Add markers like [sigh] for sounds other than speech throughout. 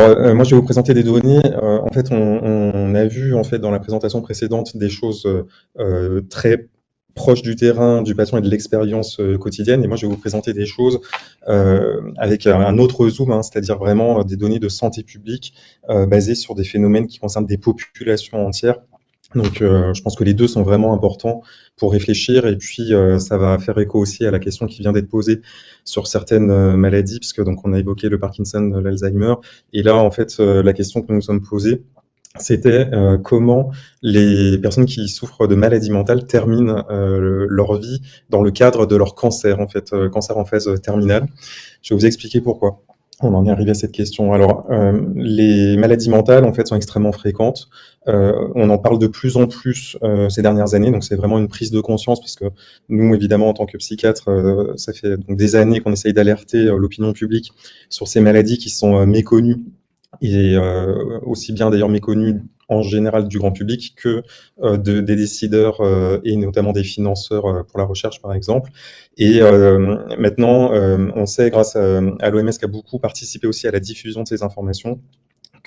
euh, moi, je vais vous présenter des données. Euh, en fait, on, a vu en fait dans la présentation précédente des choses euh, très proches du terrain, du patient et de l'expérience quotidienne. Et moi, je vais vous présenter des choses avec un autre zoom, hein, c'est-à-dire vraiment des données de santé publique basées sur des phénomènes qui concernent des populations entières donc, euh, je pense que les deux sont vraiment importants pour réfléchir. Et puis, euh, ça va faire écho aussi à la question qui vient d'être posée sur certaines euh, maladies, puisque donc on a évoqué le Parkinson, l'Alzheimer. Et là, en fait, la question que nous nous sommes posée, c'était comment les personnes qui souffrent de maladies mentales terminent leur vie dans le cadre de leur cancer, en fait, cancer en phase terminale. Je vais vous expliquer pourquoi. On en est arrivé à cette question. Alors, euh, les maladies mentales, en fait, sont extrêmement fréquentes. Euh, on en parle de plus en plus euh, ces dernières années, donc c'est vraiment une prise de conscience, parce que nous, évidemment, en tant que psychiatre, ça fait des années qu'on essaye d'alerter l'opinion publique sur ces maladies qui sont méconnues et aussi bien d'ailleurs méconnues en général du grand public que euh, de, des décideurs euh, et notamment des financeurs euh, pour la recherche, par exemple. Et maintenant, on sait, grâce à, à l'OMS, qui a beaucoup participé aussi à la diffusion de ces informations,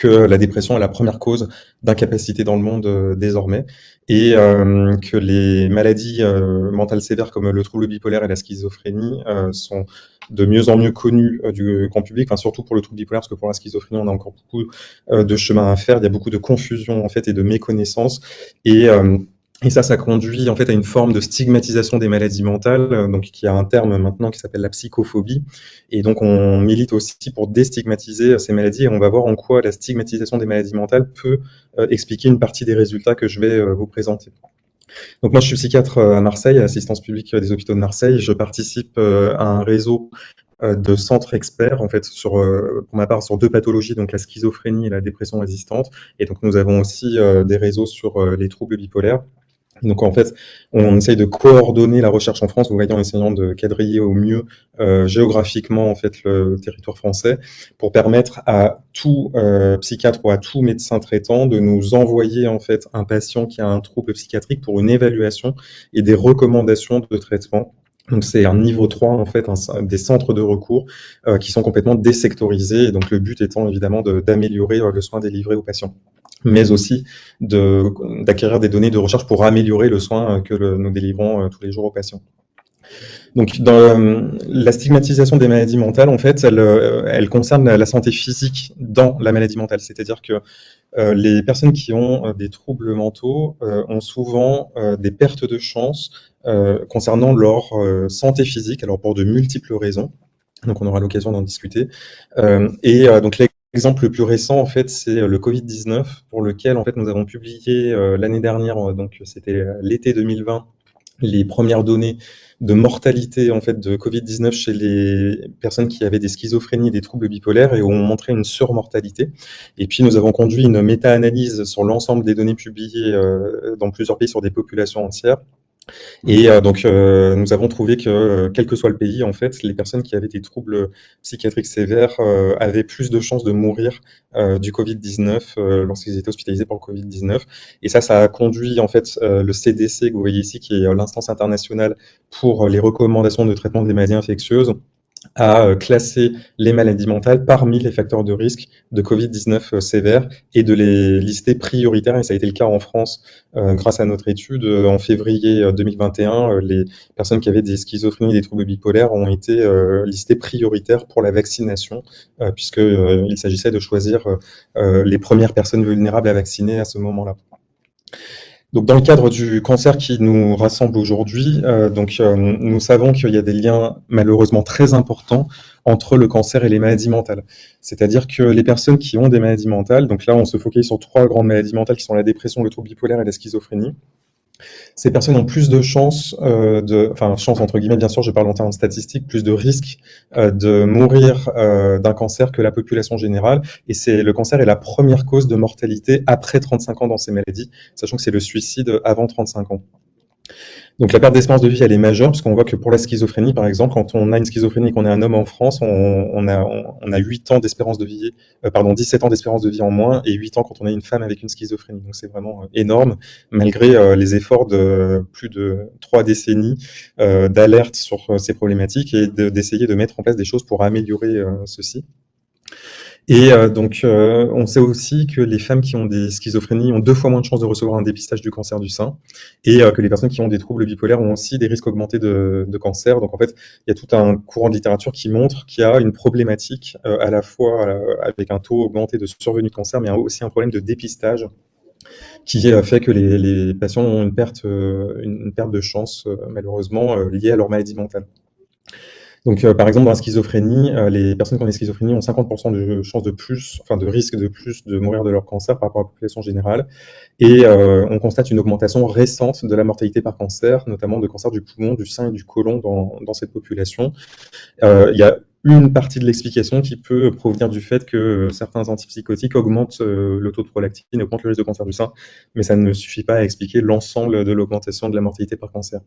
que la dépression est la première cause d'incapacité dans le monde euh, désormais et euh, que les maladies euh, mentales sévères comme le trouble bipolaire et la schizophrénie sont de mieux en mieux connues du grand public, enfin, surtout pour le trouble bipolaire parce que pour la schizophrénie on a encore beaucoup de chemin à faire, il y a beaucoup de confusion en fait et de méconnaissance et et ça, ça conduit en fait à une forme de stigmatisation des maladies mentales, euh, donc qui a un terme maintenant qui s'appelle la psychophobie. Et donc on milite aussi pour déstigmatiser ces maladies et on va voir en quoi la stigmatisation des maladies mentales peut euh, expliquer une partie des résultats que je vais euh, vous présenter. Donc moi je suis psychiatre à Marseille, à l'assistance publique des hôpitaux de Marseille. Je participe à un réseau de centres experts, en fait, sur, pour ma part, sur deux pathologies, donc la schizophrénie et la dépression résistante. Et donc, nous avons aussi des réseaux sur les troubles bipolaires. Donc en fait, on essaye de coordonner la recherche en France, vous voyez, en essayant de quadriller au mieux euh, géographiquement en fait le territoire français, pour permettre à tout euh, psychiatre ou à tout médecin traitant de nous envoyer en fait un patient qui a un trouble psychiatrique pour une évaluation et des recommandations de traitement. Donc c'est un niveau 3 en fait, des centres de recours euh, qui sont complètement désectorisés. Et donc le but étant évidemment d'améliorer le soin délivré aux patients mais aussi d'acquérir des données de recherche pour améliorer le soin que nous délivrons euh, tous les jours aux patients. Donc, euh, la stigmatisation des maladies mentales, en fait, elle, euh, elle concerne la santé physique dans la maladie mentale. C'est-à-dire que les personnes qui ont des troubles mentaux ont souvent des pertes de chance concernant leur santé physique, alors pour de multiples raisons. Donc, on aura l'occasion d'en discuter. et donc, les L'exemple le plus récent, en fait, c'est euh, le Covid-19, pour lequel, en fait, nous avons publié euh, l'année dernière, euh, donc c'était l'été 2020, les premières données de mortalité en fait de Covid-19 chez les personnes qui avaient des schizophrénies et des troubles bipolaires et où on montrait une surmortalité. Et puis nous avons conduit une méta-analyse sur l'ensemble des données publiées dans plusieurs pays sur des populations entières et euh, donc, euh, nous avons trouvé que, euh, quel que soit le pays, en fait, les personnes qui avaient des troubles psychiatriques sévères avaient plus de chances de mourir du Covid-19 lorsqu'ils étaient hospitalisés pour le Covid-19. Et ça, ça a conduit, en fait, le CDC, que vous voyez ici, qui est l'instance internationale pour les recommandations de traitement des maladies infectieuses, à euh, classer les maladies mentales parmi les facteurs de risque de Covid-19 euh, sévères et de les lister prioritaires. Et ça a été le cas en France euh, grâce à notre étude. En février 2021, les personnes qui avaient des schizophrénies et des troubles bipolaires ont été listées prioritaires pour la vaccination, puisqu'il s'agissait de choisir les premières personnes vulnérables à vacciner à ce moment-là. Donc, dans le cadre du cancer qui nous rassemble aujourd'hui, euh, donc euh, nous savons qu'il y a des liens malheureusement très importants entre le cancer et les maladies mentales. C'est-à-dire que les personnes qui ont des maladies mentales, donc là on se focalise sur trois grandes maladies mentales qui sont la dépression, le trouble bipolaire et la schizophrénie ces personnes ont plus de chances, euh, de, enfin chance entre guillemets bien sûr, je parle en termes statistiques, plus de risques euh, de mourir euh, d'un cancer que la population générale. Et c'est le cancer est la première cause de mortalité après 35 ans dans ces maladies, sachant que c'est le suicide avant 35 ans. Donc la perte d'espérance de vie, elle est majeure, parce qu'on voit que pour la schizophrénie, par exemple, quand on a une schizophrénie qu'on est un homme en France, on, a, on, a 8 ans d'espérance de vie, euh, pardon, 17 ans d'espérance de vie en moins, et 8 ans quand on a une femme avec une schizophrénie. Donc c'est vraiment euh, énorme, malgré euh, les efforts de plus de trois décennies d'alerte sur ces problématiques et d'essayer de, mettre en place des choses pour améliorer ceci. Et euh, donc, euh, on sait aussi que les femmes qui ont des schizophrénies ont deux fois moins de chances de recevoir un dépistage du cancer du sein, et euh, que les personnes qui ont des troubles bipolaires ont aussi des risques augmentés de, cancer. Donc, en fait, il y a tout un courant de littérature qui montre qu'il y a une problématique à la fois avec un taux augmenté de survenue de cancer, mais aussi un problème de dépistage qui fait que les, les patients ont une perte, une perte de chance, malheureusement, liée à leur maladie mentale. Donc, euh, par exemple, dans la schizophrénie, euh, les personnes qui ont des schizophrénies ont 50% de chances de plus, enfin de risque de plus de mourir de leur cancer par rapport à la population générale. Et euh, on constate une augmentation récente de la mortalité par cancer, notamment de cancer du poumon, du sein et du côlon dans, dans cette population. il y a une partie de l'explication qui peut provenir du fait que certains antipsychotiques augmentent le taux de prolactine augmentent le risque de cancer du sein, mais ça ne suffit pas à expliquer l'ensemble de l'augmentation de la mortalité par cancer.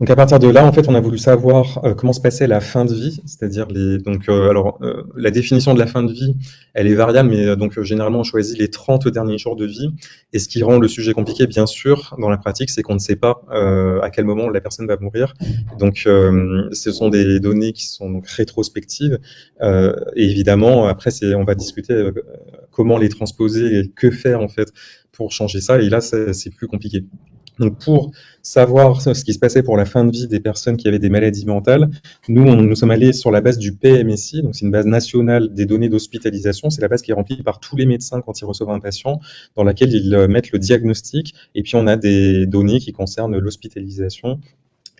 Donc à partir de là, en fait, on a voulu savoir euh, comment se passait la fin de vie, c'est-à-dire les donc euh, alors euh, la définition de la fin de vie, elle est variable, mais donc généralement on choisit les 30 derniers jours de vie. Et ce qui rend le sujet compliqué, bien sûr, dans la pratique, c'est qu'on ne sait pas à quel moment la personne va mourir. Donc ce sont des données qui sont donc rétrospectives. et évidemment, après, c'est on va discuter comment les transposer et que faire en fait pour changer ça. Et là, c'est plus compliqué. Donc pour savoir ce qui se passait pour la fin de vie des personnes qui avaient des maladies mentales, nous, nous sommes allés sur la base du PMSI, donc c'est une base nationale des données d'hospitalisation. C'est la base qui est remplie par tous les médecins quand ils reçoivent un patient, dans laquelle ils euh, mettent le diagnostic. Et puis on a des données qui concernent l'hospitalisation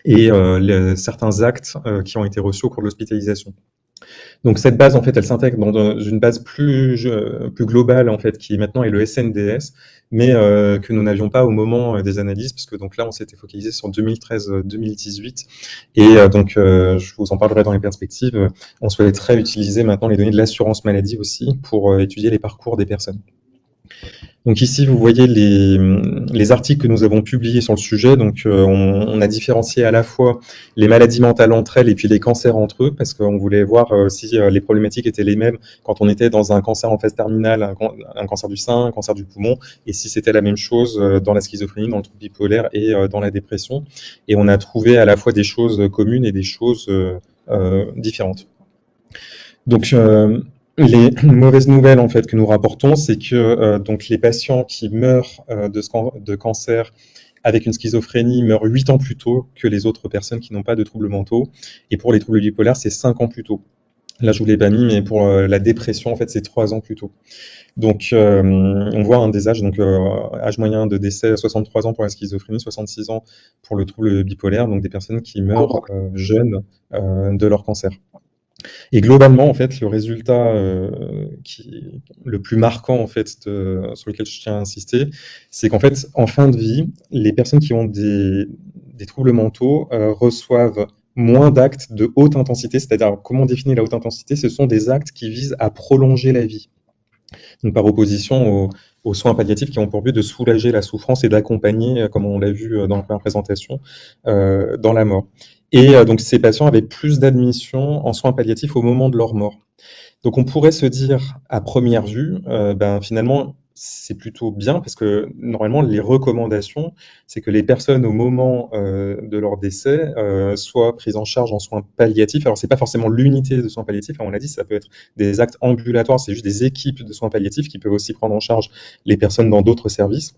et euh, certains actes euh, qui ont été reçus au cours de l'hospitalisation. Donc cette base, en fait, elle s'intègre dans une base plus, plus globale, en fait, qui maintenant est le SNDS, mais euh, que nous n'avions pas au moment euh, des analyses, puisque donc là, on s'était focalisé sur 2013-2018. Et euh, donc, je vous en parlerai dans les perspectives, on souhaiterait utiliser maintenant les données de l'assurance maladie aussi pour étudier les parcours des personnes. Donc ici, vous voyez les, les, articles que nous avons publiés sur le sujet. Donc euh, on, a différencié à la fois les maladies mentales entre elles et puis les cancers entre eux, parce qu'on voulait voir euh, si euh, les problématiques étaient les mêmes quand on était dans un cancer en phase terminale, un, un cancer du sein, un cancer du poumon, et si c'était la même chose dans la schizophrénie, dans le trouble bipolaire et dans la dépression. Et on a trouvé à la fois des choses communes et des choses différentes. Donc les mauvaises nouvelles en fait que nous rapportons, c'est que euh, donc les patients qui meurent euh, de, de, cancer avec une schizophrénie meurent 8 ans plus tôt que les autres personnes qui n'ont pas de troubles mentaux. Et pour les troubles bipolaires, c'est 5 ans plus tôt. Là, je vous l'ai pas mis, mais pour euh, la dépression, en fait, c'est 3 ans plus tôt. Donc, on voit un des âges, donc âge moyen de décès 63 ans pour la schizophrénie, 66 ans pour le trouble bipolaire, donc des personnes qui meurent jeunes de leur cancer. Et globalement, en fait, le résultat euh, le plus marquant, en fait, sur lequel je tiens à insister, c'est qu'en fait, en fin de vie, les personnes qui ont des, troubles mentaux euh, reçoivent moins d'actes de haute intensité, c'est-à-dire comment définir la haute intensité? Ce sont des actes qui visent à prolonger la vie. Par opposition aux, soins palliatifs qui ont pour but de soulager la souffrance et d'accompagner, comme on l'a vu dans la présentation, euh, dans la mort. Et euh, donc ces patients avaient plus d'admissions en soins palliatifs au moment de leur mort. Donc on pourrait se dire à première vue, euh, ben finalement c'est plutôt bien parce que normalement les recommandations, c'est que les personnes au moment euh, de leur décès euh, soient prises en charge en soins palliatifs. Alors c'est pas forcément l'unité de soins palliatifs, on l'a dit, ça peut être des actes ambulatoires, c'est juste des équipes de soins palliatifs qui peuvent aussi prendre en charge les personnes dans d'autres services.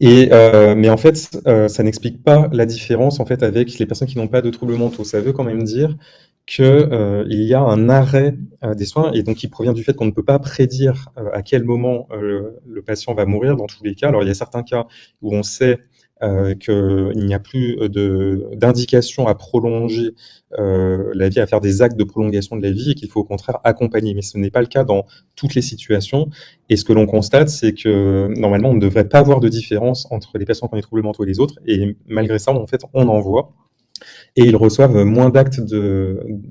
Et, euh, mais en fait, euh, ça n'explique pas la différence en fait avec les personnes qui n'ont pas de troubles mentaux. Ça veut quand même dire qu'il euh, y a un arrêt euh, des soins et donc qui provient du fait qu'on ne peut pas prédire euh, à quel moment le, le patient va mourir dans tous les cas. Alors il y a certains cas où on sait euh, qu'il n'y a plus d'indication à prolonger euh, la vie, à faire des actes de prolongation de la vie et qu'il faut au contraire accompagner. Mais ce n'est pas le cas dans toutes les situations. Et ce que l'on constate, c'est que normalement, on ne devrait pas avoir de différence entre les patients qui ont des troubles mentaux et les autres. Et malgré ça, en fait, on en voit. Et ils reçoivent moins d'actes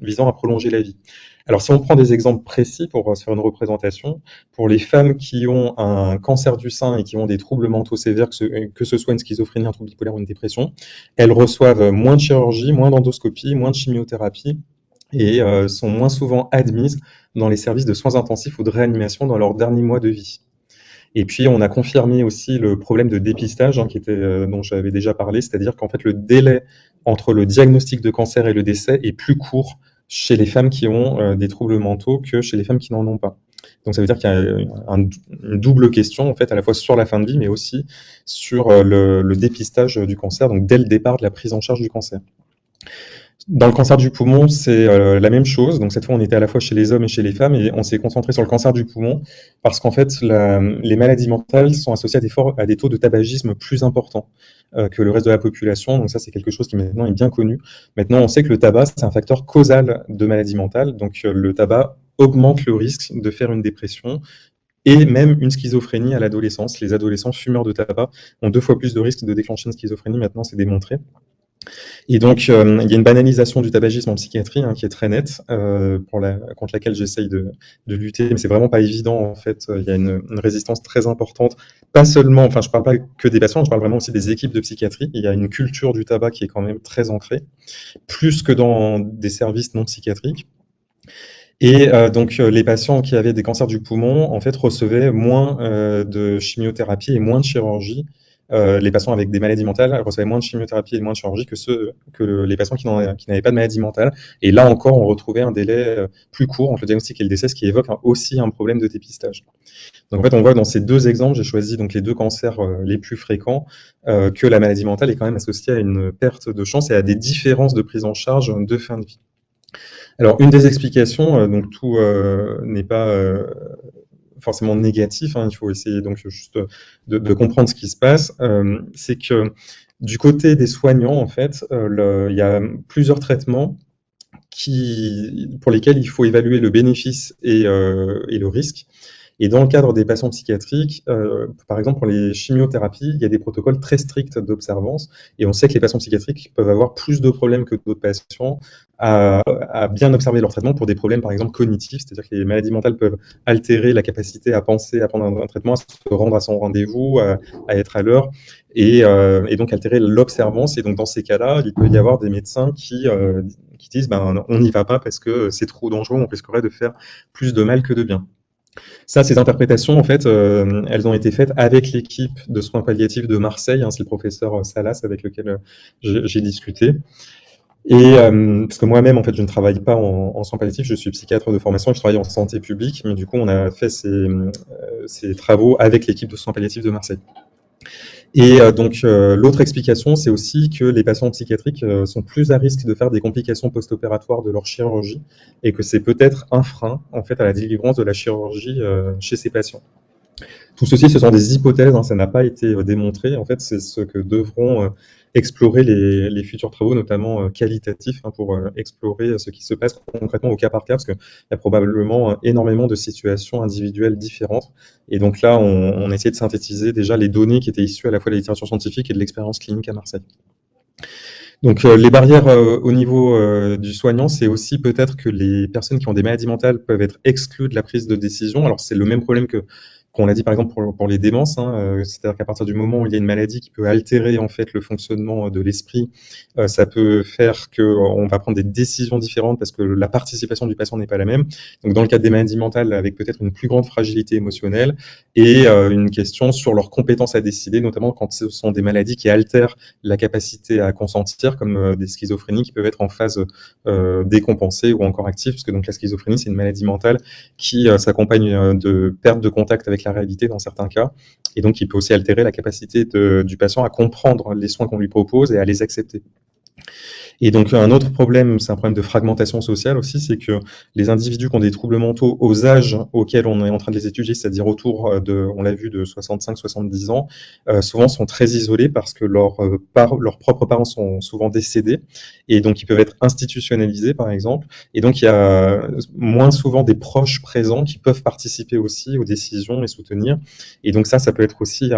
visant à prolonger la vie. Alors, si on prend des exemples précis pour euh, faire une représentation, pour les femmes qui ont un cancer du sein et qui ont des troubles mentaux sévères, que ce, que ce soit une schizophrénie, un trouble bipolaire ou une dépression, elles reçoivent moins de chirurgie, moins d'endoscopie, moins de chimiothérapie et euh, sont moins souvent admises dans les services de soins intensifs ou de réanimation dans leurs derniers mois de vie. Et puis, on a confirmé aussi le problème de dépistage hein, euh, dont j'avais déjà parlé, c'est-à-dire qu'en fait, le délai entre le diagnostic de cancer et le décès est plus court chez les femmes qui ont des troubles mentaux que chez les femmes qui n'en ont pas. Donc ça veut dire qu'il y a une double question en fait à la fois sur la fin de vie mais aussi sur le, le dépistage du cancer, donc dès le départ de la prise en charge du cancer. Dans le cancer du poumon, c'est euh, la même chose. Donc cette fois, on était à la fois chez les hommes et chez les femmes, et on s'est concentré sur le cancer du poumon parce qu'en fait, les maladies mentales sont associées à des, taux de tabagisme plus importants euh, que le reste de la population. Donc ça, c'est quelque chose qui maintenant est bien connu. Maintenant, on sait que le tabac, c'est un facteur causal de maladies mentales. Donc euh, le tabac augmente le risque de faire une dépression et même une schizophrénie à l'adolescence. Les adolescents fumeurs de tabac ont deux fois plus de risques de déclencher une schizophrénie. Maintenant, c'est démontré. Et donc, euh, il y a une banalisation du tabagisme en psychiatrie hein, qui est très nette, euh, contre laquelle j'essaye de, lutter, mais c'est vraiment pas évident en fait. Il y a une, résistance très importante, pas seulement, enfin je parle pas que des patients, je parle vraiment aussi des équipes de psychiatrie. Il y a une culture du tabac qui est quand même très ancrée, plus que dans des services non psychiatriques. Et euh, donc les patients qui avaient des cancers du poumon en fait recevaient moins euh, de chimiothérapie et moins de chirurgie euh, les patients avec des maladies mentales recevaient moins de chimiothérapie et moins de chirurgie que ceux que les patients qui n'avaient pas de maladie mentale. Et là encore, on retrouvait un délai euh, plus court entre le diagnostic et le décès, ce qui évoque aussi un problème de dépistage. Donc en fait, on voit dans ces deux exemples, j'ai choisi donc les deux cancers euh, les plus fréquents, que la maladie mentale est quand même associée à une perte de chance et à des différences de prise en charge de fin de vie. Alors, une des explications, donc tout n'est pas forcément négatif. Hein, il faut essayer donc juste de, comprendre ce qui se passe. Euh, c'est que du côté des soignants, en fait, euh, il y a plusieurs traitements qui, pour lesquels il faut évaluer le bénéfice et, euh, et le risque. Et dans le cadre des patients psychiatriques, euh, par exemple pour les chimiothérapies, il y a des protocoles très stricts d'observance et on sait que les patients psychiatriques peuvent avoir plus de problèmes que d'autres patients à, bien observer leur traitement pour des problèmes par exemple cognitifs, c'est-à-dire que les maladies mentales peuvent altérer la capacité à penser, à prendre un, traitement, à se rendre à son rendez-vous, à, être à l'heure et, euh, et, donc altérer l'observance. Et donc dans ces cas-là, il peut y avoir des médecins qui, euh, qui disent ben, on n'y va pas parce que c'est trop dangereux, on risquerait de faire plus de mal que de bien. Ça, ces interprétations, en fait, euh, elles ont été faites avec l'équipe de soins palliatifs de Marseille. Hein, c'est le professeur Salas avec lequel euh, j'ai discuté. Et euh, parce que moi-même, en fait, je ne travaille pas en, soins palliatifs, je suis psychiatre de formation je travaille en santé publique. Mais du coup, on a fait ces travaux avec l'équipe de soins palliatifs de Marseille. Et euh, donc euh, l'autre explication, c'est aussi que les patients psychiatriques euh, sont plus à risque de faire des complications post-opératoires de leur chirurgie et que c'est peut-être un frein en fait à la délivrance de la chirurgie chez ces patients. Tout ceci, ce sont des hypothèses, hein, ça n'a pas été démontré. En fait, c'est ce que devront explorer les, futurs travaux, notamment qualitatifs, hein, pour explorer ce qui se passe concrètement au cas par cas, parce qu'il y a probablement énormément de situations individuelles différentes. Et donc là, on, on a essayé de synthétiser déjà les données qui étaient issues à la fois de la littérature scientifique et de l'expérience clinique à Marseille. Donc euh, les barrières euh, au niveau euh, du soignant, c'est aussi peut-être que les personnes qui ont des maladies mentales peuvent être exclues de la prise de décision. Alors c'est le même problème que qu'on a dit par exemple pour, les démences, hein, euh, c'est-à-dire qu'à partir du moment où il y a une maladie qui peut altérer en fait le fonctionnement de l'esprit, euh, ça peut faire qu'on va prendre des décisions différentes parce que la participation du patient n'est pas la même. Donc dans le cadre des maladies mentales, avec peut-être une plus grande fragilité émotionnelle et euh, une question sur leur compétence à décider, notamment quand ce sont des maladies qui altèrent la capacité à consentir, comme des schizophrénies qui peuvent être en phase décompensée ou encore active, parce que donc la schizophrénie c'est une maladie mentale qui s'accompagne de perte de contact avec la réalité dans certains cas, et donc il peut aussi altérer la capacité du patient à comprendre les soins qu'on lui propose et à les accepter. Et donc un autre problème, c'est un problème de fragmentation sociale aussi, c'est que les individus qui ont des troubles mentaux aux âges auxquels on est en train de les étudier, c'est-à-dire autour de, on l'a vu, de 65-70 ans, euh, souvent sont très isolés parce que leurs, euh, leurs propres parents sont souvent décédés et donc ils peuvent être institutionnalisés par exemple. Et donc il y a moins souvent des proches présents qui peuvent participer aussi aux décisions et soutenir. Et donc ça, ça peut être aussi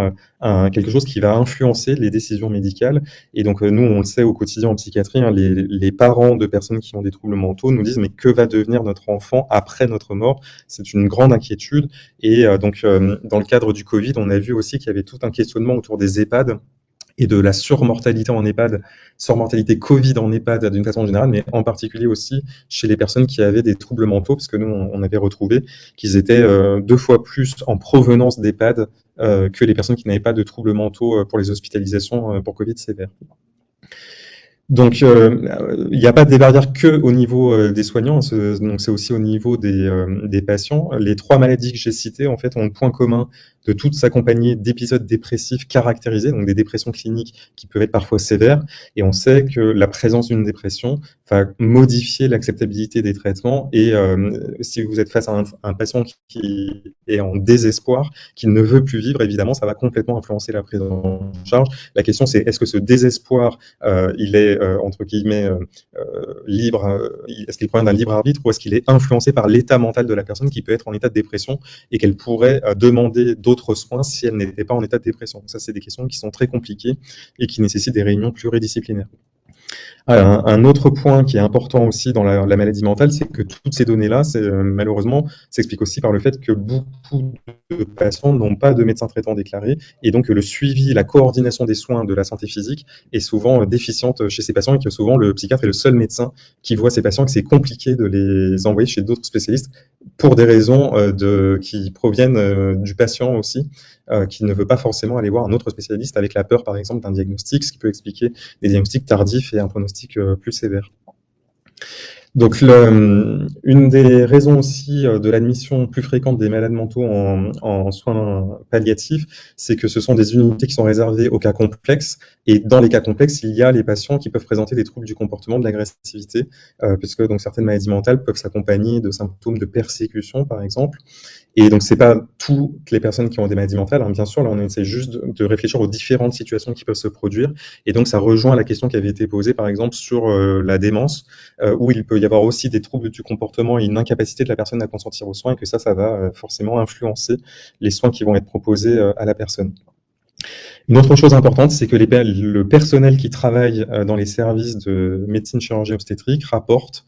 quelque chose qui va influencer les décisions médicales. Et donc nous, on le sait au quotidien en psychiatrie, hein, les, parents de personnes qui ont des troubles mentaux nous disent mais que va devenir notre enfant après notre mort? C'est une grande inquiétude. Et euh, donc, euh, dans le cadre du Covid, on a vu aussi qu'il y avait tout un questionnement autour des EHPAD et de la surmortalité en EHPAD, surmortalité Covid en EHPAD d'une façon générale, mais en particulier aussi chez les personnes qui avaient des troubles mentaux, parce que nous, on avait retrouvé qu'ils étaient euh, deux fois plus en provenance d'EHPAD que les personnes qui n'avaient pas de troubles mentaux pour les hospitalisations pour Covid sévères. Donc, euh, il n'y a pas des barrières que au niveau euh, des soignants, donc c'est aussi au niveau des, euh, des, patients. Les trois maladies que j'ai citées, en fait, ont le point commun de toutes s'accompagner d'épisodes dépressifs caractérisés, donc des dépressions cliniques qui peuvent être parfois sévères. Et on sait que la présence d'une dépression va modifier l'acceptabilité des traitements. Et si vous êtes face à un, patient qui est en désespoir, qui ne veut plus vivre, évidemment, ça va complètement influencer la prise en charge. La question, c'est est-ce que ce désespoir, il est euh, entre guillemets euh, euh, libre, est-ce qu'il provient d'un libre arbitre ou est-ce qu'il est influencé par l'état mental de la personne qui peut être en état de dépression et qu'elle pourrait demander d'autres soins si elle n'était pas en état de dépression. Ça, c'est des questions qui sont très compliquées et qui nécessitent des réunions pluridisciplinaires. Un, autre point qui est important aussi dans la, maladie mentale, c'est que toutes ces données-là, euh, malheureusement, s'expliquent aussi par le fait que beaucoup de patients n'ont pas de médecin traitant déclaré, et donc le suivi, la coordination des soins de la santé physique est souvent euh, déficiente chez ces patients, et que souvent le psychiatre est le seul médecin qui voit ces patients, et que c'est compliqué de les envoyer chez d'autres spécialistes pour des raisons euh, qui proviennent du patient aussi, qui ne veut pas forcément aller voir un autre spécialiste avec la peur, par exemple, d'un diagnostic, ce qui peut expliquer des diagnostics tardifs et un pronostic euh, plus sévère. Donc, une des raisons aussi euh, de l'admission plus fréquente des malades mentaux en, soins palliatifs, c'est que ce sont des unités qui sont réservées aux cas complexes. Et dans les cas complexes, il y a les patients qui peuvent présenter des troubles du comportement, de l'agressivité, euh, puisque donc certaines maladies mentales peuvent s'accompagner de symptômes de persécution, par exemple. Et donc, c'est pas toutes les personnes qui ont des maladies mentales. Hein. Bien sûr, là, on essaie juste de, réfléchir aux différentes situations qui peuvent se produire. Et donc, ça rejoint la question qui avait été posée, par exemple, sur euh, la démence, euh, où il peut y avoir aussi des troubles du comportement et une incapacité de la personne à consentir aux soins, et que ça, ça va euh, forcément influencer les soins qui vont être proposés à la personne. Une autre chose importante, c'est que le personnel qui travaille dans les services de médecine chirurgie obstétrique rapporte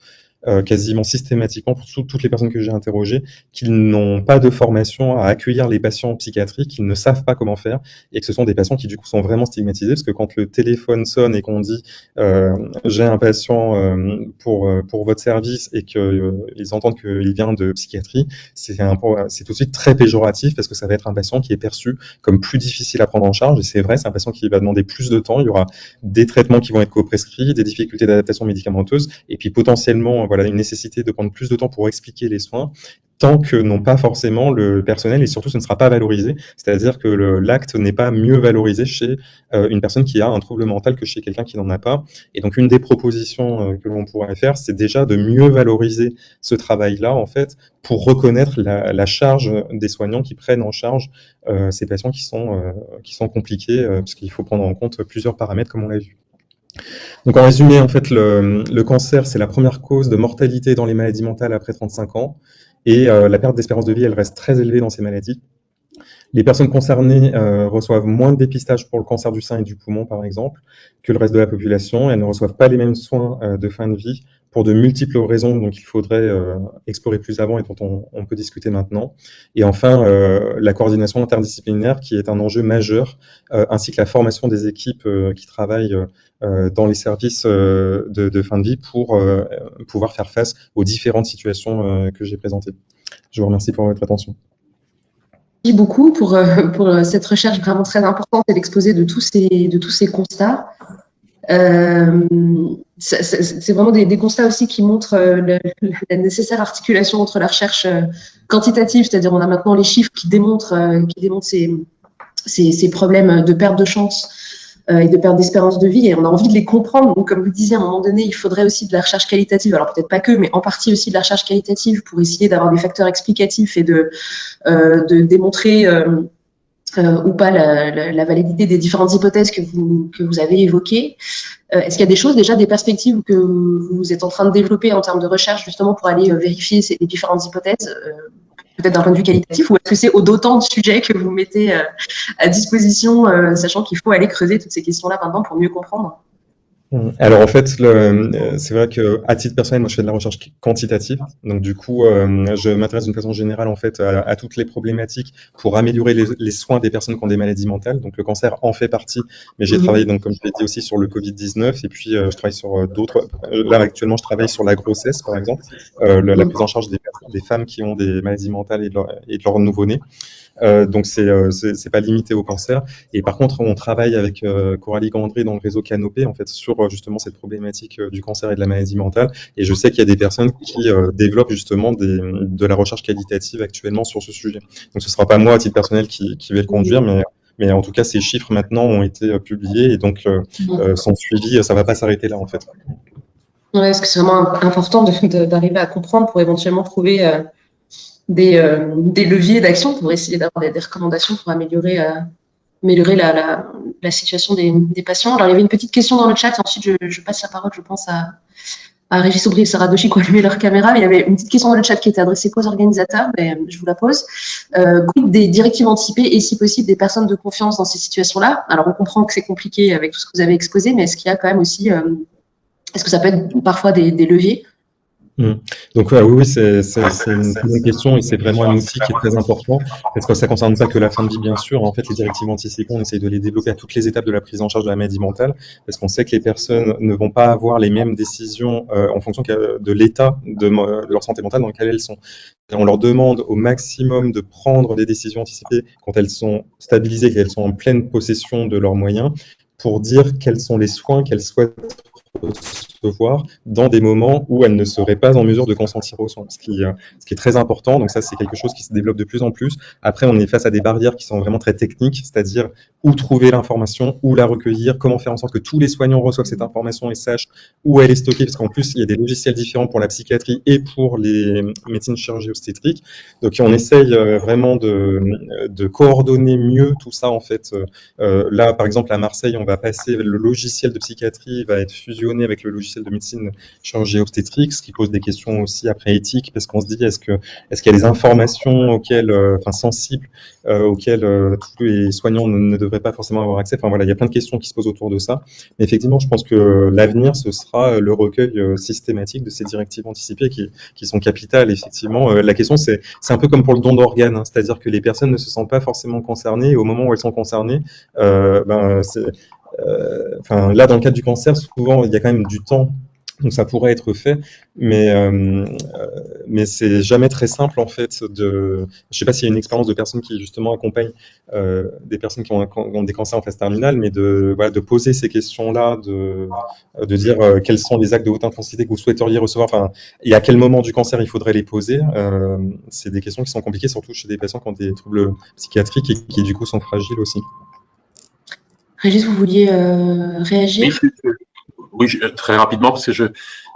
euh, quasiment systématiquement pour toutes les personnes que j'ai interrogées qu'ils n'ont pas de formation à accueillir les patients psychiatriques, qu'ils ne savent pas comment faire et que ce sont des patients qui du coup sont vraiment stigmatisés parce que quand le téléphone sonne et qu'on dit euh, j'ai un patient euh, pour pour votre service et qu'ils entendent qu'il vient de psychiatrie, c'est c'est tout de suite très péjoratif parce que ça va être un patient qui est perçu comme plus difficile à prendre en charge et c'est vrai, c'est un patient qui va demander plus de temps, il y aura des traitements qui vont être co-prescrits, des difficultés d'adaptation médicamenteuse et puis potentiellement voilà, une nécessité de prendre plus de temps pour expliquer les soins, tant que non pas forcément le personnel et surtout ce ne sera pas valorisé. C'est-à-dire que l'acte n'est pas mieux valorisé chez euh, une personne qui a un trouble mental que chez quelqu'un qui n'en a pas. Et donc une des propositions euh, que l'on pourrait faire, c'est déjà de mieux valoriser ce travail-là en fait pour reconnaître la, charge des soignants qui prennent en charge euh, ces patients qui sont qui sont compliqués parce qu'il faut prendre en compte plusieurs paramètres comme on l'a vu. Donc en résumé, en fait, le, cancer, c'est la première cause de mortalité dans les maladies mentales après 35 ans. Et euh, la perte d'espérance de vie, elle reste très élevée dans ces maladies. Les personnes concernées euh, reçoivent moins de dépistage pour le cancer du sein et du poumon, par exemple, que le reste de la population. Elles ne reçoivent pas les mêmes soins euh, de fin de vie pour de multiples raisons dont il faudrait euh, explorer plus avant et dont on, peut discuter maintenant. Et enfin, euh, la coordination interdisciplinaire qui est un enjeu majeur, euh, ainsi que la formation des équipes qui travaillent dans les services de, fin de vie pour pouvoir faire face aux différentes situations que j'ai présentées. Je vous remercie pour votre attention Merci beaucoup pour, cette recherche vraiment très importante et l'exposé de tous ces constats. Euh, c'est vraiment des, constats aussi qui montrent euh, la nécessaire articulation entre la recherche euh, quantitative, c'est-à-dire on a maintenant les chiffres qui démontrent, ces, problèmes de perte de chance et de perte d'espérance de vie, et on a envie de les comprendre. Donc, comme vous disiez, à un moment donné, il faudrait aussi de la recherche qualitative, alors peut-être pas que, mais en partie aussi de la recherche qualitative pour essayer d'avoir des facteurs explicatifs et de, démontrer ou pas la, validité des différentes hypothèses que vous, avez évoquées. Euh, Est-ce qu'il y a des choses déjà, des perspectives que vous êtes en train de développer en termes de recherche justement pour aller euh, vérifier ces différentes hypothèses euh, peut-être d'un point de vue qualitatif, ou est-ce que c'est au d'autant de sujets que vous mettez à disposition, sachant qu'il faut aller creuser toutes ces questions-là maintenant pour mieux comprendre? Alors en fait, euh, c'est vrai que à titre personnel, moi je fais de la recherche quantitative, donc du coup, euh, je m'intéresse d'une façon générale en fait à, toutes les problématiques pour améliorer les, soins des personnes qui ont des maladies mentales. Donc le cancer en fait partie, mais j'ai mmh. travaillé donc comme je l'ai dit aussi sur le Covid 19 et puis euh, je travaille sur d'autres. Là actuellement, je travaille sur la grossesse par exemple, la, mmh. prise en charge des, des, femmes qui ont des maladies mentales et de leur, et de leur nouveau-né. Donc c'est c'est pas limité au cancer. Et par contre, on travaille avec Coralie Gandré dans le réseau Canopé en fait sur justement cette problématique du cancer et de la maladie mentale. Et je sais qu'il y a des personnes qui développent justement des, de la recherche qualitative actuellement sur ce sujet. Donc ce sera pas moi à titre personnel qui, qui vais le conduire, mais mais en tout cas, ces chiffres maintenant ont été publiés et donc euh, euh, sont suivis. Ça va pas s'arrêter là, en fait. Ouais, parce que c'est vraiment important d'arriver à comprendre pour éventuellement trouver euh, des, des, leviers d'action pour essayer d'avoir des, recommandations pour améliorer, améliorer la, la, la situation des, des, patients. Alors, il y avait une petite question dans le chat. Ensuite, je, je passe la parole, je pense, à, à Régis Aubry et Sarah Doshi qui ont allumé leur caméra. il y avait une petite question dans le chat qui était adressée aux organisateurs, mais euh, je vous la pose. Euh, des directives anticipées et si possible des personnes de confiance dans ces situations-là Alors on comprend que c'est compliqué avec tout ce que vous avez exposé, mais est-ce qu'il y a quand même aussi, euh, est-ce que ça peut être parfois des leviers Mmh. Donc oui, oui c'est une bonne question et c'est vraiment un outil qui est très important parce que ça concerne pas que la fin de vie, bien sûr. En fait, les directives anticipées, on essaye de les développer à toutes les étapes de la prise en charge de la maladie mentale parce qu'on sait que les personnes ne vont pas avoir les mêmes décisions euh, en fonction de l'état de, de, leur santé mentale dans lequel elles sont. on leur demande au maximum de prendre des décisions anticipées quand elles sont stabilisées, qu'elles sont en pleine possession de leurs moyens pour dire quels sont les soins qu'elles souhaitent recevoir dans des moments où elle ne serait pas en mesure de consentir aux soins, ce qui, euh, ce qui est très important. Donc ça, c'est quelque chose qui se développe de plus en plus. Après, on est face à des barrières qui sont vraiment très techniques, c'est-à-dire où trouver l'information, où la recueillir, comment faire en sorte que tous les soignants reçoivent cette information et sachent où elle est stockée, parce qu'en plus, il y a des logiciels différents pour la psychiatrie et pour les médecines chirurgie obstétrique. Donc on essaye euh, vraiment de, coordonner mieux tout ça, en fait. Euh, là, par exemple, à Marseille, on va passer, le logiciel de psychiatrie va être fusionné avec le logiciel de médecine chirurgie obstétrique, ce qui pose des questions aussi après éthiques, parce qu'on se dit est-ce que est-ce qu'il y a des informations auxquelles, euh, enfin sensibles, euh, auxquelles euh, tous les soignants ne, devraient pas forcément avoir accès? Enfin voilà, il y a plein de questions qui se posent autour de ça. Mais effectivement, je pense que l'avenir ce sera le recueil systématique de ces directives anticipées qui, qui sont capitales. Effectivement, la question c'est c'est un peu comme pour le don d'organes, hein, c'est-à-dire que les personnes ne se sentent pas forcément concernées. Et au moment où elles sont concernées, ben euh, enfin, là, dans le cadre du cancer, souvent, il y a quand même du temps donc ça pourrait être fait, mais euh, mais c'est jamais très simple en fait. De, je sais pas s'il y a une expérience de personnes qui justement accompagnent euh, des personnes qui ont, des cancers en phase terminale, mais de voilà, de poser ces questions-là, de de dire euh, quels sont les actes de haute intensité que vous souhaiteriez recevoir, enfin et à quel moment du cancer il faudrait les poser. Euh, c'est des questions qui sont compliquées, surtout chez des patients qui ont des troubles psychiatriques et qui du coup sont fragiles aussi. Régis, vous vouliez euh, réagir? Oui, très rapidement, parce que je,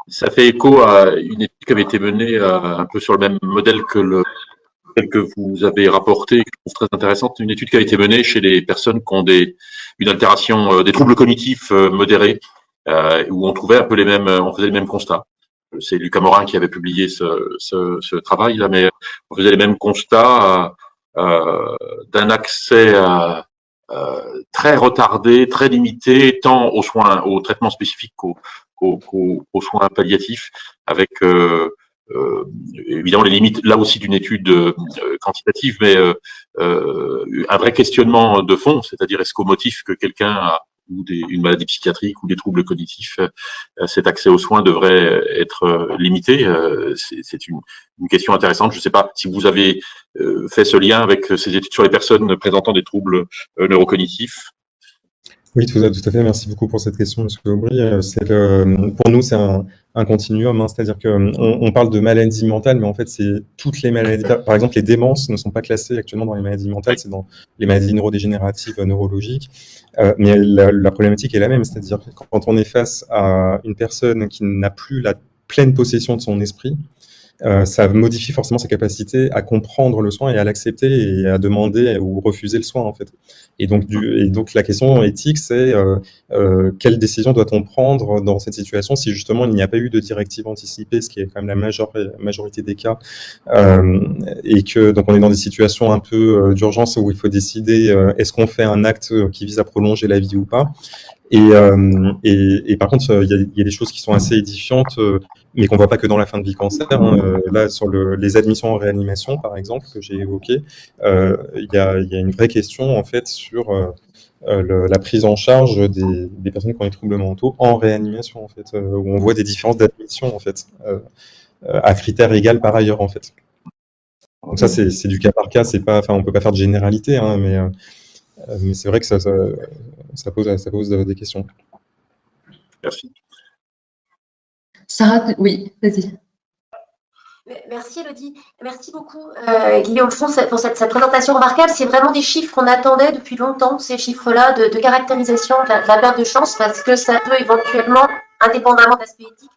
ça fait écho à une étude qui avait été menée euh, un peu sur le même modèle que le que vous avez rapporté, que je trouve très intéressante, une étude qui a été menée chez les personnes qui ont des, une altération, euh, des troubles cognitifs modérés, où on trouvait un peu les mêmes, on faisait les mêmes constats. C'est Lucas Morin qui avait publié ce, ce, ce travail-là, mais on faisait les mêmes constats d'un accès à, euh, très retardé, très limité, tant aux soins, aux traitements spécifiques qu'aux aux, soins palliatifs, avec euh, euh, évidemment les limites là aussi d'une étude euh, quantitative, mais euh, un vrai questionnement de fond, c'est-à-dire est-ce qu'au motif que quelqu'un a ou des, une maladie psychiatrique ou des troubles cognitifs, euh, cet accès aux soins devrait être euh, limité. Euh, c'est une, une, question intéressante. Je ne sais pas si vous avez fait ce lien avec ces études sur les personnes présentant des troubles neurocognitifs. Oui, tout à, tout à, fait. Merci beaucoup pour cette question, M. Aubry. Le, pour nous, c'est un, continuum, hein, c'est-à-dire qu'on on parle de maladies mentales, mais en fait, c'est toutes les maladies. Par exemple, les démences ne sont pas classées actuellement dans les maladies mentales, c'est dans les maladies neurodégénératives, neurologiques. Euh, mais la, la, problématique est la même, c'est-à-dire quand on est face à une personne qui n'a plus la pleine possession de son esprit, euh, ça modifie forcément sa capacité à comprendre le soin et à l'accepter et à demander ou refuser le soin en fait. Et donc, du, et donc la question éthique, c'est euh, euh, quelle décision doit-on prendre dans cette situation si justement il n'y a pas eu de directive anticipée, ce qui est quand même la major, majorité des cas, euh, et que donc on est dans des situations un peu euh, d'urgence où il faut décider est-ce qu'on fait un acte qui vise à prolonger la vie ou pas. Et, euh, et, et, par contre, il y, a, il y, a, des choses qui sont assez édifiantes, euh, mais qu'on voit pas que dans la fin de vie cancer. Hein. Euh, là, sur le, les admissions en réanimation, par exemple, que j'ai évoqué, euh, il y, a, y, a, une vraie question en fait sur le, la prise en charge des, des, personnes qui ont des troubles mentaux en réanimation, en fait, où on voit des différences d'admission, en fait, à critères égaux par ailleurs, en fait. Donc ça, c'est du cas par cas, c'est pas, enfin, on peut pas faire de généralité, hein, mais, mais c'est vrai que ça, ça, pose, ça pose des questions. Merci. Sarah, oui, vas-y. Merci Elodie. Merci beaucoup euh, Guillaume Font pour cette, présentation remarquable. C'est vraiment des chiffres qu'on attendait depuis longtemps, ces chiffres-là de, caractérisation de la, perte de chance, parce que ça peut éventuellement, indépendamment de l'aspect éthique,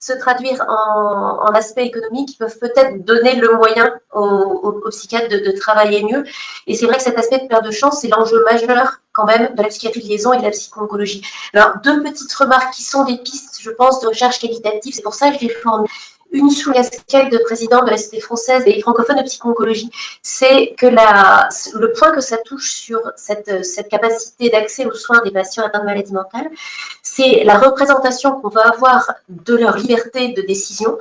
se traduire en, aspect économique qui peuvent peut-être donner le moyen aux, psychiatres de, travailler mieux. Et c'est vrai que cet aspect de perte de chance, c'est l'enjeu majeur quand même de la psychiatrie de liaison et de la psychologie. Alors, deux petites remarques qui sont des pistes, je pense, de recherche qualitative. C'est pour ça que je les formule une sous casquette de président de la Société française et francophone de psychologie, c'est que le point que ça touche sur cette, capacité d'accès aux soins des patients atteints de maladies mentales, c'est la représentation qu'on va avoir de leur liberté de décision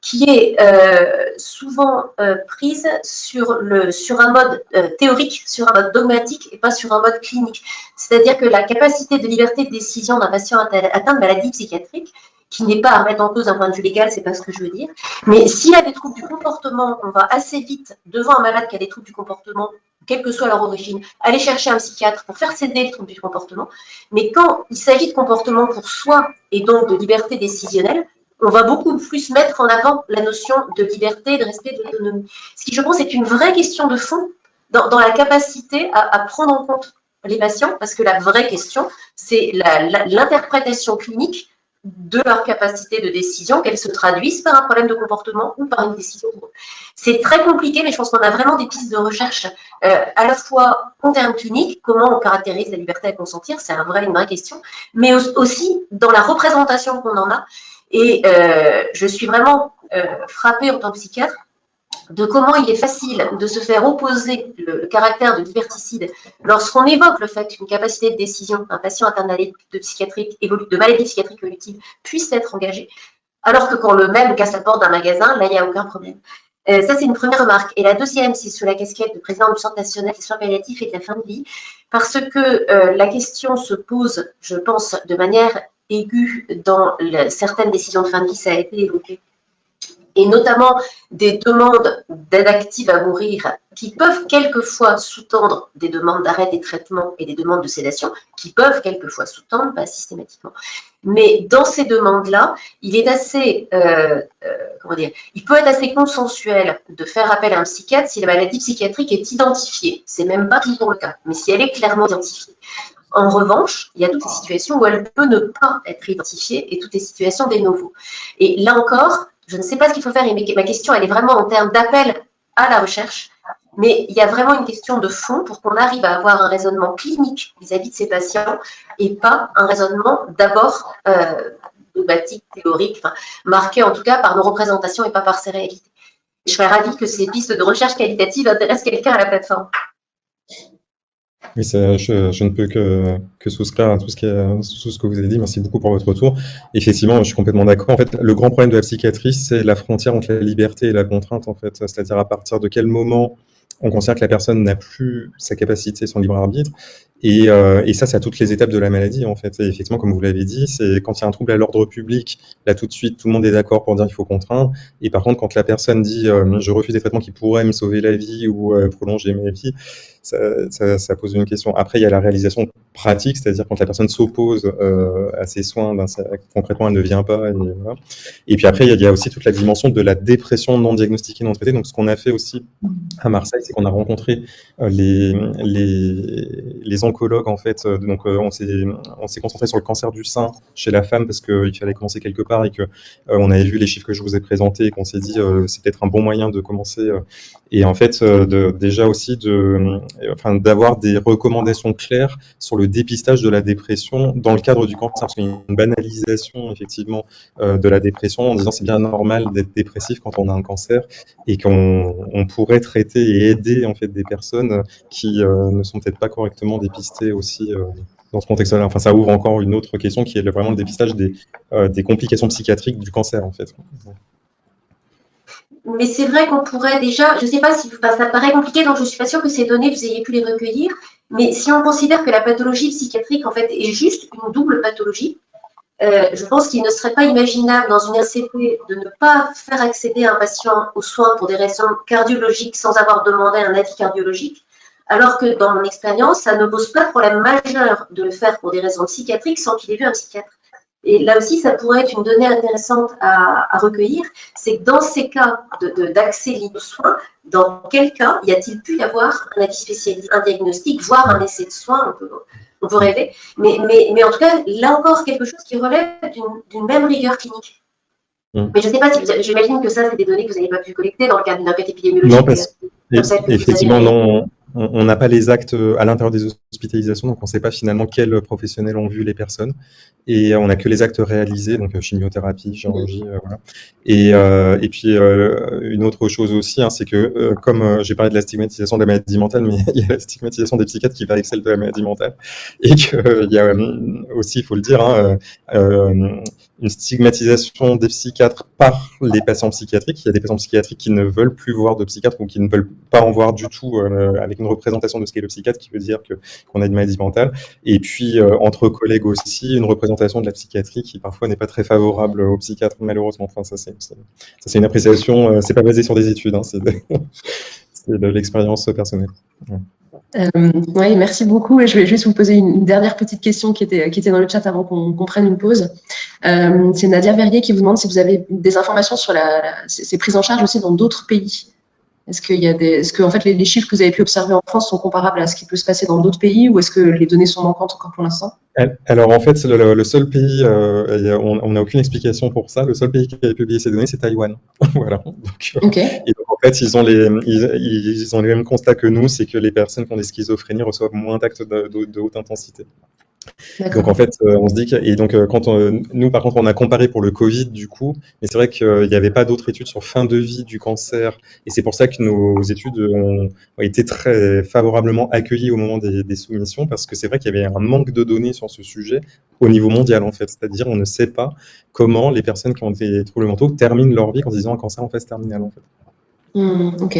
qui est euh, souvent euh, prise sur un mode euh, théorique, sur un mode dogmatique et pas sur un mode clinique. C'est-à-dire que la capacité de liberté de décision d'un patient atteint de maladie psychiatrique, qui n'est pas à remettre en cause d'un point de vue légal, c'est pas ce que je veux dire. Mais s'il y a des troubles du comportement, on va assez vite, devant un malade qui a des troubles du comportement, quelle que soit leur origine, aller chercher un psychiatre pour faire céder le trouble du comportement. Mais quand il s'agit de comportement pour soi et donc de liberté décisionnelle, on va beaucoup plus mettre en avant la notion de liberté, de respect, de l'autonomie. Ce qui, je pense, est une vraie question de fond dans, la capacité à, à, prendre en compte les patients, parce que la vraie question, c'est l'interprétation clinique de leur capacité de décision, qu'elles se traduisent par un problème de comportement ou par une décision. C'est très compliqué, mais je pense qu'on a vraiment des pistes de recherche euh, à la fois en termes cliniques, comment on caractérise la liberté à consentir, c'est un vrai, une vraie question, mais aussi dans la représentation qu'on en a. Et euh, je suis vraiment euh, frappée en tant que psychiatre de comment il est facile de se faire opposer le, caractère de liberticide lorsqu'on évoque le fait qu'une capacité de décision d'un patient atteint de psychiatrique, de maladie psychiatrique évolutive puisse être engagée, alors que quand le même casse la porte d'un magasin, là, il n'y a aucun problème. Euh, ça, c'est une première remarque. Et la deuxième, c'est sur la casquette de président du Centre national des soins palliatifs et de la fin de vie, parce que euh, la question se pose, je pense, de manière aiguë dans certaines décisions de fin de vie, ça a été évoqué et notamment des demandes d'aide à mourir qui peuvent quelquefois sous-tendre des demandes d'arrêt des traitements et des demandes de sédation, qui peuvent quelquefois sous-tendre, pas systématiquement. Mais dans ces demandes-là, il est assez, euh, euh, comment dire, il peut être assez consensuel de faire appel à un psychiatre si la maladie psychiatrique est identifiée. C'est même pas toujours le cas, mais si elle est clairement identifiée. En revanche, il y a toutes les situations où elle peut ne pas être identifiée et toutes les situations des nouveaux. Et là encore, je ne sais pas ce qu'il faut faire. Et ma question, elle est vraiment en termes d'appel à la recherche. Mais il y a vraiment une question de fond pour qu'on arrive à avoir un raisonnement clinique vis-à-vis de ces patients et pas un raisonnement d'abord euh, dogmatique, théorique, marqué en tout cas par nos représentations et pas par ces réalités. Je serais ravie que ces pistes de recherche qualitative intéressent quelqu'un à la plateforme. Oui, je, ne peux que, souscrire à tout ce, tout ce que vous avez dit. Merci beaucoup pour votre retour. Effectivement, je suis complètement d'accord. En fait, le grand problème de la psychiatrie, c'est la frontière entre la liberté et la contrainte, en fait. C'est-à-dire à partir de quel moment on considère que la personne n'a plus sa capacité, son libre arbitre. Et, euh, et ça, c'est à toutes les étapes de la maladie, en fait. Effectivement, comme vous l'avez dit, c'est quand il y a un trouble à l'ordre public, là, tout de suite, tout le monde est d'accord pour dire qu'il faut contraindre. Et par contre, quand la personne dit euh, je refuse des traitements qui pourraient me sauver la vie ou euh, prolonger ma vie, ça, ça, ça, pose une question. Après, il y a la réalisation pratique, c'est-à-dire quand la personne s'oppose euh, à ses soins, ben, concrètement, elle ne vient pas. Et puis après, il y, a, il y, a, aussi toute la dimension de la dépression non diagnostiquée, non traitée. Donc, ce qu'on a fait aussi à Marseille, c'est qu'on a rencontré les, les, les en fait. Euh, donc euh, on s'est on s'est concentré sur le cancer du sein chez la femme parce qu'il fallait commencer quelque part et que euh, on avait vu les chiffres que je vous ai présentés et qu'on s'est dit c'est peut-être un bon moyen de commencer et en fait de, déjà aussi de d'avoir des recommandations claires sur le dépistage de la dépression dans le cadre du cancer parce qu'il y a une banalisation effectivement de la dépression en disant c'est bien normal d'être dépressif quand on a un cancer et qu'on on pourrait traiter et aider en fait des personnes qui ne sont peut-être pas correctement dépistées aussi euh, dans ce contexte-là. Enfin, ça ouvre encore une autre question qui est vraiment le dépistage des, euh, des complications psychiatriques du cancer. Mais c'est vrai qu'on pourrait déjà, je ne sais pas si ça paraît compliqué, donc je ne suis pas sûre que ces données, vous ayez pu les recueillir, mais si on considère que la pathologie psychiatrique, en fait, est juste une double pathologie, je pense qu'il ne serait pas imaginable dans une RCP de ne pas faire accéder un patient aux soins pour des raisons cardiologiques sans avoir demandé un avis cardiologique, alors que dans mon expérience, ça ne pose pas de problème majeur de le faire pour des raisons psychiatriques sans qu'il ait vu un psychiatre. Et là aussi, ça pourrait être une donnée intéressante à, recueillir, c'est que dans ces cas d'accès libre aux soins, dans quel cas y a-t-il pu y avoir un avis spécialisé, un diagnostic, voire un essai de soins, on peut, rêver, mais, mais, mais, en tout cas, là encore, quelque chose qui relève d'une même rigueur clinique. Mm. Mais je ne sais pas si j'imagine que ça, c'est des données que vous n'avez pas pu collecter dans le cadre d'une enquête épidémiologique. Non, parce, effectivement, non on n'a pas les actes euh, à l'intérieur des hospitalisations, donc on ne sait pas finalement quels professionnels ont vu les personnes. Et on n'a que les actes réalisés, donc euh, chimiothérapie, chirurgie, euh, voilà. Et, et puis une autre chose aussi, hein, c'est que comme j'ai parlé de la stigmatisation de la maladie mentale, mais [laughs] il y a la stigmatisation des psychiatres qui va avec celle de la maladie mentale, et qu'il y a aussi, il faut le dire, hein, une stigmatisation des psychiatres par les patients psychiatriques. Il y a des patients psychiatriques qui ne veulent plus voir de psychiatre ou qui ne veulent pas en voir du tout avec une représentation de ce qu'est le psychiatre, qui veut dire qu'on a une maladie mentale. Et puis, euh, entre collègues aussi, une représentation de la psychiatrie qui parfois n'est pas très favorable aux psychiatres, malheureusement. Enfin, ça, c'est une appréciation, euh, c'est pas basé sur des études, hein, c'est de, [laughs] l'expérience personnelle. Euh, oui, merci beaucoup. Et je vais juste vous poser une, dernière petite question qui était, qui était dans le chat avant qu'on prenne une pause. c'est Nadia Verrier qui vous demande si vous avez des informations sur la, ces prises en charge aussi dans d'autres pays. Est-ce qu'il y a des, est-ce que en fait les, chiffres que vous avez pu observer en France sont comparables à ce qui peut se passer dans d'autres pays ou est-ce que les données sont manquantes encore pour l'instant? Alors en fait, le, le seul pays, euh, on n'a aucune explication pour ça. Le seul pays qui a publié ces données, c'est Taïwan. [laughs] voilà. Donc, euh, et donc, en fait, ils ont les, ils, ont les mêmes constats que nous, c'est que les personnes qui ont des schizophrénies reçoivent moins d'actes de haute intensité. Donc en fait, euh, on se dit que, et donc euh, quand nous par contre on a comparé pour le Covid du coup, mais c'est vrai qu'il n'y avait pas d'autres études sur fin de vie du cancer, et c'est pour ça que nos études ont, été très favorablement accueillies au moment des, soumissions, parce que c'est vrai qu'il y avait un manque de données sur ce sujet au niveau mondial en fait, c'est-à-dire on ne sait pas comment les personnes qui ont des troubles mentaux terminent leur vie en disant un cancer en phase terminale en fait. Mmh, ok.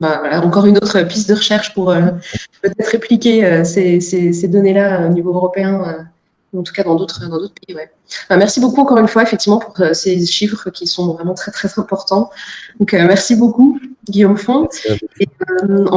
Bah, encore une autre piste de recherche pour euh, peut-être répliquer euh, ces, ces, données-là au niveau européen, euh, en tout cas dans d'autres pays. Ouais. Bah, merci beaucoup encore une fois, effectivement, pour ces chiffres qui sont vraiment très très importants. Donc merci beaucoup, Guillaume Font. Et, on va